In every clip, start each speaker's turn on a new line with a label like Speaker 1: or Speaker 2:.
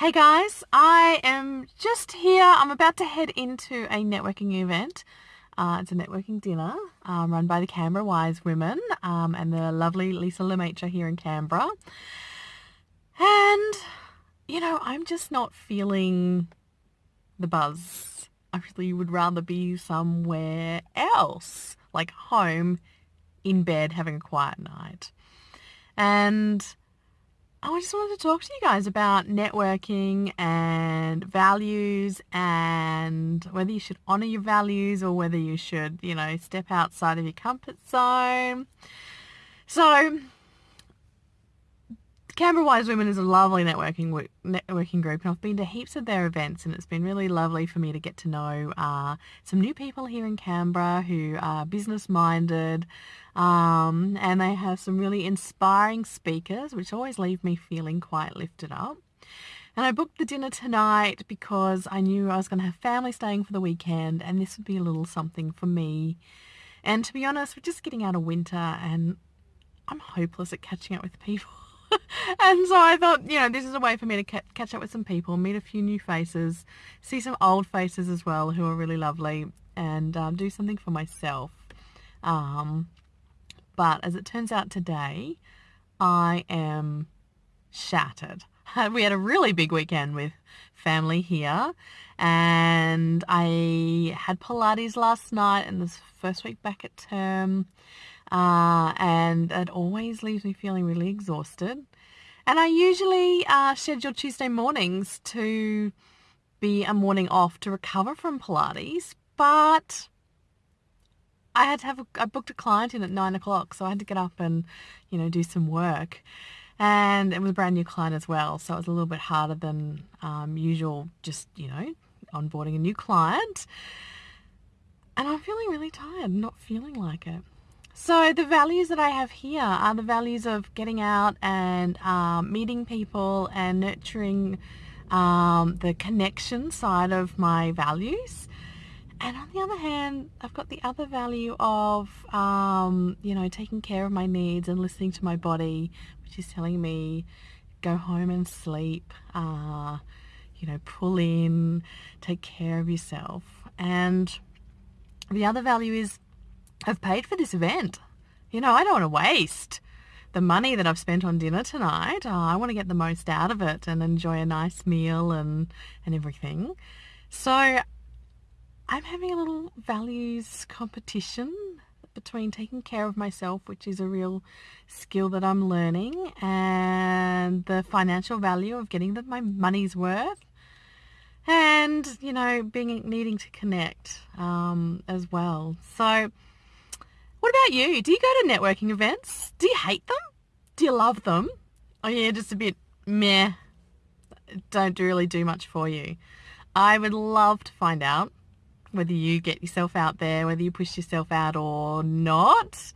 Speaker 1: Hey guys, I am just here. I'm about to head into a networking event. Uh, it's a networking dinner um, run by the Canberra Wise Women um, and the lovely Lisa Lemaitre here in Canberra. And, you know, I'm just not feeling the buzz. I really would rather be somewhere else, like home, in bed, having a quiet night. And Oh, I just wanted to talk to you guys about networking and values and whether you should honor your values or whether you should, you know, step outside of your comfort zone. So, Canberra Wise Women is a lovely networking networking group, and I've been to heaps of their events, and it's been really lovely for me to get to know uh, some new people here in Canberra who are business minded, um, and they have some really inspiring speakers, which always leave me feeling quite lifted up. And I booked the dinner tonight because I knew I was going to have family staying for the weekend, and this would be a little something for me. And to be honest, we're just getting out of winter, and I'm hopeless at catching up with people. and so I thought, you know, this is a way for me to ca- catch up with some people, meet a few new faces, see some old faces as well who are really lovely, and um, do something for myself. Um, but as it turns out today, I am shattered. We had a really big weekend with family here, and I had Pilates last night and this first week back at term. Uh, and it always leaves me feeling really exhausted. And I usually uh, schedule Tuesday mornings to be a morning off to recover from Pilates, but I had to have a, I booked a client in at nine o'clock, so I had to get up and you know do some work, and it was a brand new client as well, so it was a little bit harder than um, usual. Just you know onboarding a new client, and I'm feeling really tired, not feeling like it. So the values that I have here are the values of getting out and um, meeting people and nurturing um, the connection side of my values. And on the other hand, I've got the other value of, um, you know, taking care of my needs and listening to my body, which is telling me go home and sleep, uh, you know, pull in, take care of yourself. And the other value is I've paid for this event. You know, I don't want to waste the money that I've spent on dinner tonight. Oh, I want to get the most out of it and enjoy a nice meal and, and everything. So I'm having a little values competition between taking care of myself, which is a real skill that I'm learning, and the financial value of getting the, my money's worth and you know being needing to connect um, as well so what about you? Do you go to networking events? Do you hate them? Do you love them? Oh yeah, just a bit meh. Don't really do much for you. I would love to find out whether you get yourself out there, whether you push yourself out or not.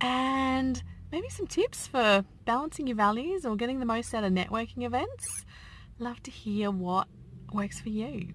Speaker 1: And maybe some tips for balancing your values or getting the most out of networking events. Love to hear what works for you.